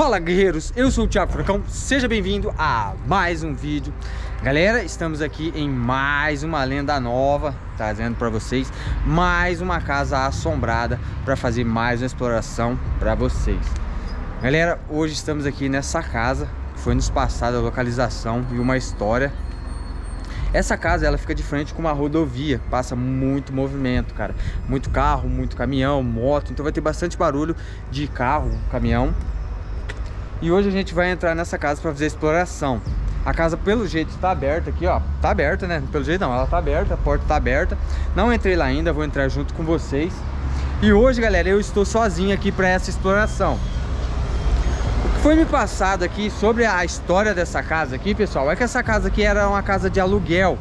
Fala guerreiros, eu sou o Thiago Furacão, seja bem-vindo a mais um vídeo. Galera, estamos aqui em mais uma lenda nova, trazendo para vocês mais uma casa assombrada para fazer mais uma exploração para vocês. Galera, hoje estamos aqui nessa casa, foi nos passada a localização e uma história. Essa casa ela fica de frente com uma rodovia, passa muito movimento, cara. Muito carro, muito caminhão, moto, então vai ter bastante barulho de carro, caminhão. E hoje a gente vai entrar nessa casa para fazer a exploração. A casa pelo jeito está aberta aqui, ó. Tá aberta, né? Pelo jeito não, ela tá aberta, a porta tá aberta. Não entrei lá ainda, vou entrar junto com vocês. E hoje, galera, eu estou sozinho aqui para essa exploração. O que foi me passado aqui sobre a história dessa casa aqui, pessoal, é que essa casa aqui era uma casa de aluguel.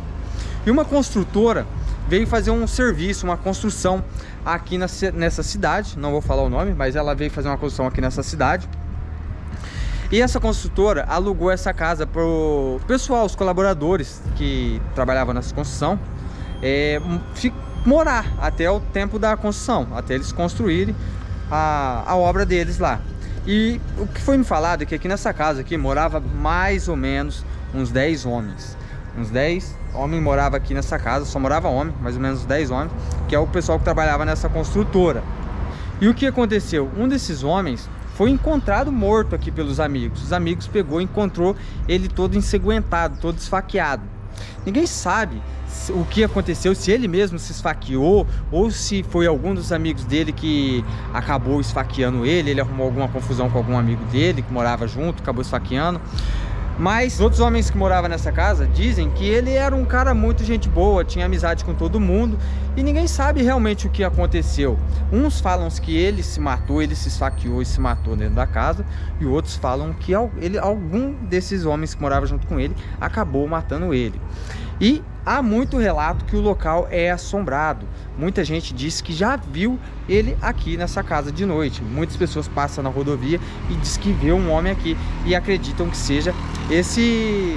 E uma construtora veio fazer um serviço, uma construção aqui nessa cidade. Não vou falar o nome, mas ela veio fazer uma construção aqui nessa cidade. E essa construtora alugou essa casa para o pessoal, os colaboradores que trabalhavam nessa construção, é, morar até o tempo da construção, até eles construírem a, a obra deles lá. E o que foi me falado é que aqui nessa casa aqui morava mais ou menos uns 10 homens. Uns 10 homens moravam aqui nessa casa, só morava homem, mais ou menos 10 homens, que é o pessoal que trabalhava nessa construtora. E o que aconteceu? Um desses homens foi encontrado morto aqui pelos amigos. Os amigos pegou e encontrou ele todo ensanguentado, todo esfaqueado. Ninguém sabe o que aconteceu, se ele mesmo se esfaqueou ou se foi algum dos amigos dele que acabou esfaqueando ele, ele arrumou alguma confusão com algum amigo dele que morava junto, acabou esfaqueando. Mas outros homens que moravam nessa casa dizem que ele era um cara muito gente boa, tinha amizade com todo mundo e ninguém sabe realmente o que aconteceu. Uns falam que ele se matou, ele se esfaqueou e se matou dentro da casa e outros falam que ele, algum desses homens que moravam junto com ele acabou matando ele. E há muito relato que o local é assombrado. Muita gente diz que já viu ele aqui nessa casa de noite. Muitas pessoas passam na rodovia e diz que vê um homem aqui e acreditam que seja esse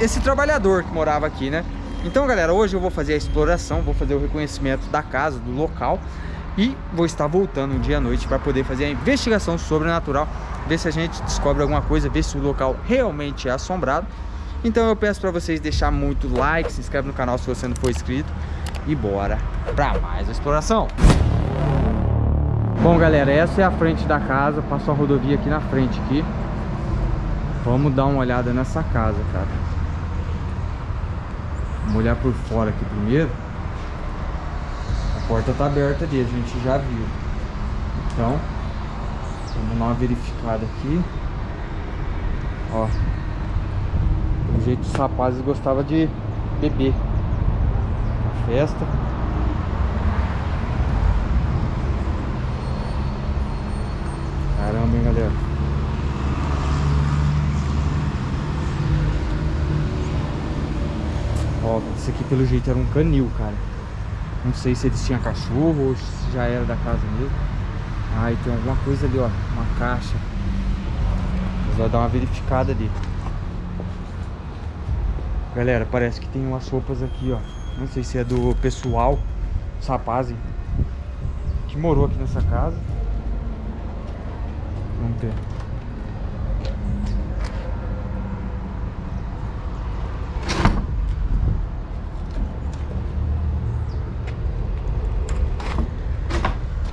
esse trabalhador que morava aqui, né? Então, galera, hoje eu vou fazer a exploração, vou fazer o reconhecimento da casa, do local e vou estar voltando um dia à noite para poder fazer a investigação sobrenatural, ver se a gente descobre alguma coisa, ver se o local realmente é assombrado então eu peço para vocês deixar muito like, se inscreve no canal se você não for inscrito e bora para mais exploração. Bom galera, essa é a frente da casa, passou a rodovia aqui na frente aqui. Vamos dar uma olhada nessa casa, cara. Vamos olhar por fora aqui primeiro. A porta tá aberta ali, a gente já viu. Então, vamos dar uma verificada aqui. Ó, do jeito os rapazes gostavam de beber na festa. Caramba, hein, galera. Ó, esse aqui pelo jeito era um canil, cara. Não sei se eles tinham cachorro ou se já era da casa mesmo. Ah, e tem alguma coisa ali, ó. Uma caixa. Mas vai dar uma verificada ali. Galera, parece que tem umas roupas aqui, ó. Não sei se é do pessoal, os rapazes que morou aqui nessa casa. Vamos ver.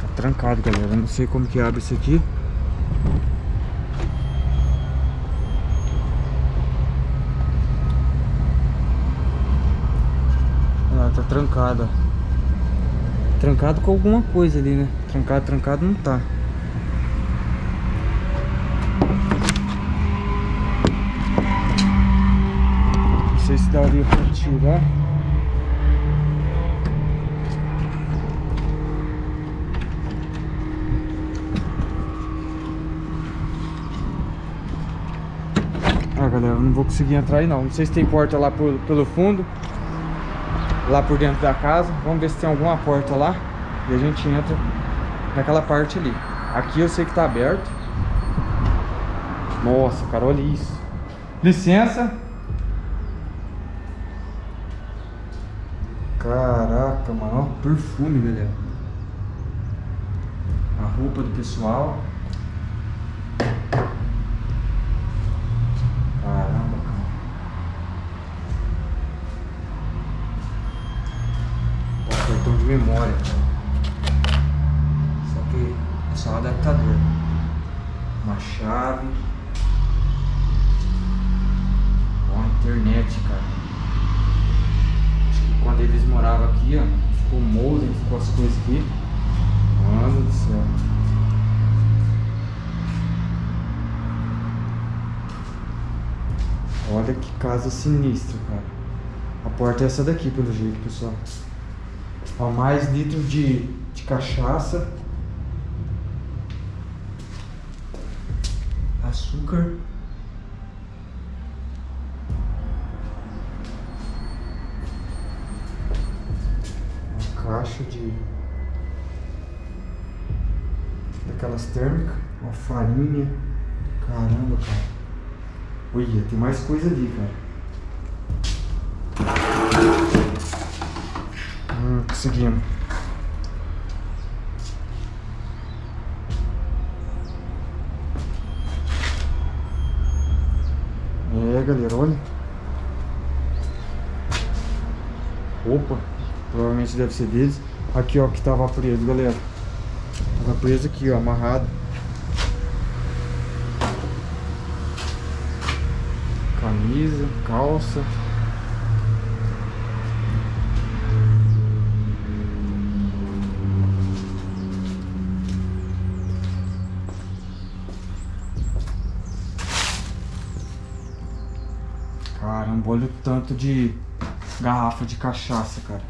Tá trancado, galera. Não sei como que abre isso aqui. Trancada. Trancado com alguma coisa ali, né? Trancado, trancado não tá. Não sei se daria pra tirar. Ah, galera, não vou conseguir entrar aí não. Não sei se tem porta lá pelo, pelo fundo lá por dentro da casa. Vamos ver se tem alguma porta lá. E a gente entra naquela parte ali. Aqui eu sei que tá aberto. Nossa, cara, olha isso. Licença. Caraca, mano. Perfume, galera. A roupa do pessoal. Memória. Só que é só um adaptador. Uma chave. Ó, internet, cara. Acho que quando eles moravam aqui, ó, ficou modem, ficou as coisas aqui. Mano do céu. Olha que casa sinistra, cara. A porta é essa daqui, pelo jeito, pessoal. Ó, mais litros de, de cachaça. Açúcar. Uma caixa de... Daquelas térmicas. Uma farinha. Caramba, cara. Olha, tem mais coisa ali, cara. Conseguimos. É, galera, olha. Opa, provavelmente deve ser deles. Aqui, ó, que tava preso, galera. Tava preso aqui, ó, amarrado. camisa, calça. Caramba, olha o tanto de garrafa de cachaça, cara.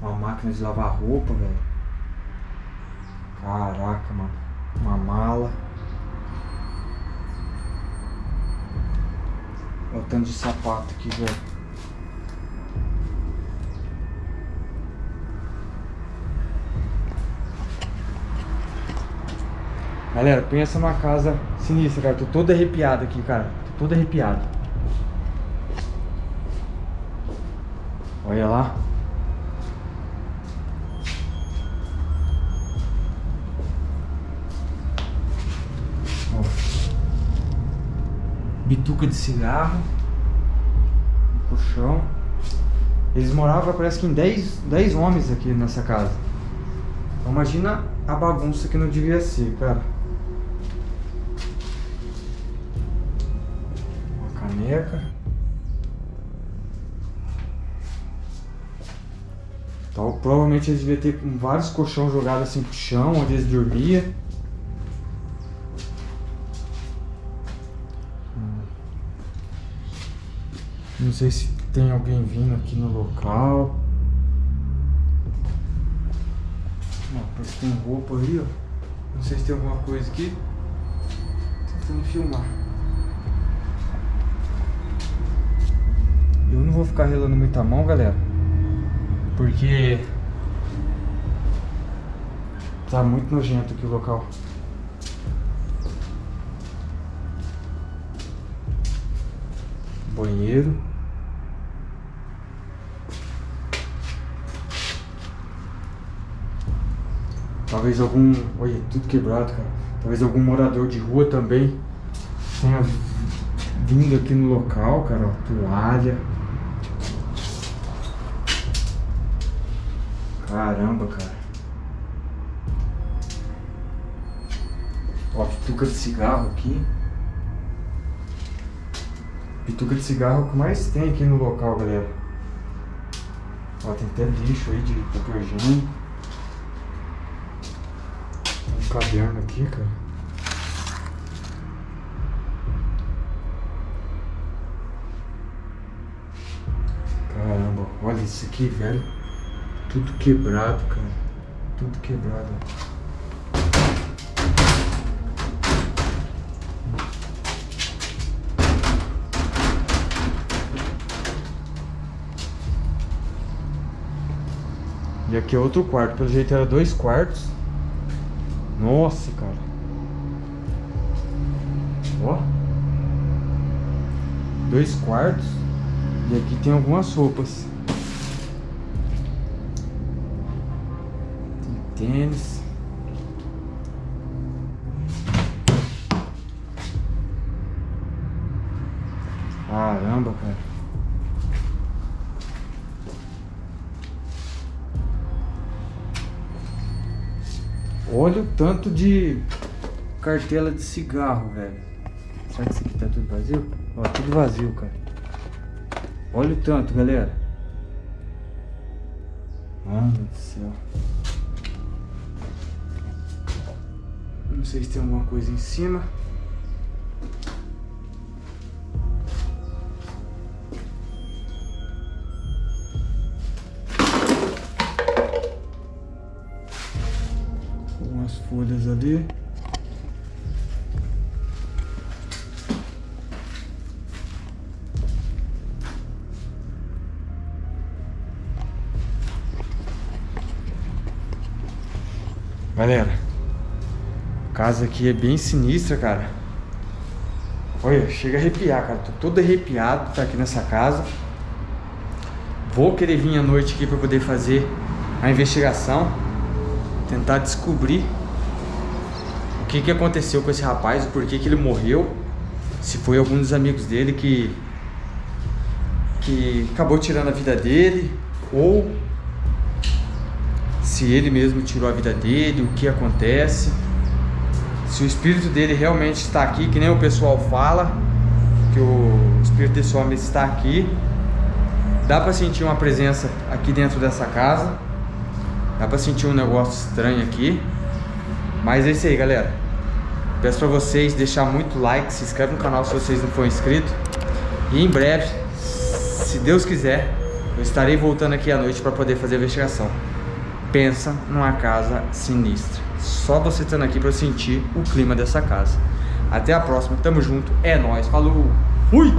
Uma máquina de lavar roupa, velho. Caraca, mano. Uma mala. Olha o tanto de sapato aqui, velho. Galera, pensa numa casa sinistra, cara. Tô todo arrepiado aqui, cara. Tô todo arrepiado. Olha lá. bituca de cigarro, um colchão. Eles moravam, parece que em 10, 10 homens aqui nessa casa. Então imagina a bagunça que não devia ser, cara. Caneca. Então, provavelmente eles deviam ter vários colchões jogados assim pro chão, onde eles dormiam. Não sei se tem alguém vindo aqui no local. Ó, tem roupa aí, ó. Não sei se tem alguma coisa aqui. Tô tentando filmar. Eu não vou ficar relando muita mão, galera. Porque... Tá muito nojento aqui o local. Banheiro. Talvez algum... Olha, tudo quebrado, cara. Talvez algum morador de rua também tenha vindo aqui no local, cara. Ó, toalha. Caramba, cara. Ó, pituca de cigarro aqui. Pituca de cigarro é o que mais tem aqui no local, galera. Ó, tem até lixo aí de papel higiênico caderno aqui, cara. Caramba, olha isso aqui, velho. Tudo quebrado, cara. Tudo quebrado. E aqui é outro quarto. Pelo jeito era dois quartos. Nossa, cara. Ó. Dois quartos. E aqui tem algumas roupas. tênis. Caramba, cara. Olha o tanto de cartela de cigarro, velho. Será que isso aqui tá tudo vazio? Ó, tudo vazio, cara. Olha o tanto, galera. Mano do céu. Não sei se tem alguma coisa em cima. Umas folhas ali. Galera, casa aqui é bem sinistra, cara. Olha, chega a arrepiar, cara. Tô todo arrepiado tá aqui nessa casa. Vou querer vir à noite aqui para poder fazer a investigação. Tentar descobrir o que, que aconteceu com esse rapaz, o porquê que ele morreu. Se foi algum dos amigos dele que, que acabou tirando a vida dele. Ou se ele mesmo tirou a vida dele, o que acontece, se o espírito dele realmente está aqui, que nem o pessoal fala, que o espírito desse homem está aqui. Dá para sentir uma presença aqui dentro dessa casa. Dá para sentir um negócio estranho aqui. Mas é isso aí, galera. Peço para vocês deixar muito like, se inscreve no canal se vocês não forem inscritos. E em breve, se Deus quiser, eu estarei voltando aqui à noite para poder fazer a investigação pensa numa casa sinistra. Só você estando aqui para sentir o clima dessa casa. Até a próxima, tamo junto, é nóis, falou, fui!